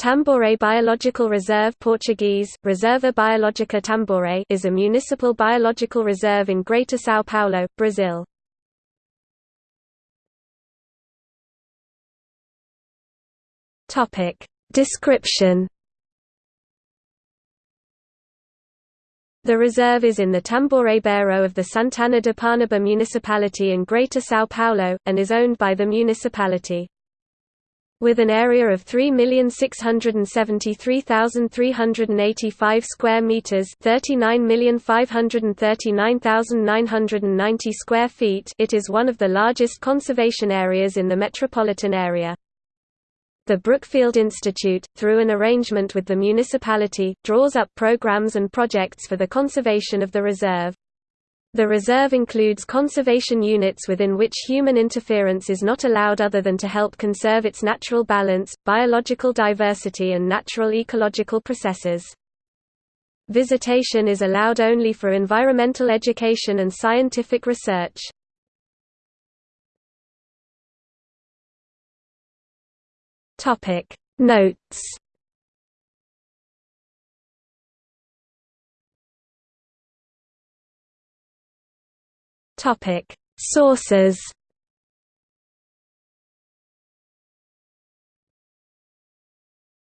Tamboré Biological Reserve Portuguese, Reserva Biológica Tamboré is a municipal biological reserve in Greater São Paulo, Brazil. Description The reserve is in the Tamboré Bairro of the Santana de Parnaíba municipality in Greater São Paulo, and is owned by the municipality. With an area of 3,673,385 square meters, 39,539,990 square feet, it is one of the largest conservation areas in the metropolitan area. The Brookfield Institute, through an arrangement with the municipality, draws up programs and projects for the conservation of the reserve. The reserve includes conservation units within which human interference is not allowed other than to help conserve its natural balance, biological diversity and natural ecological processes. Visitation is allowed only for environmental education and scientific research. Notes Topic: Sources.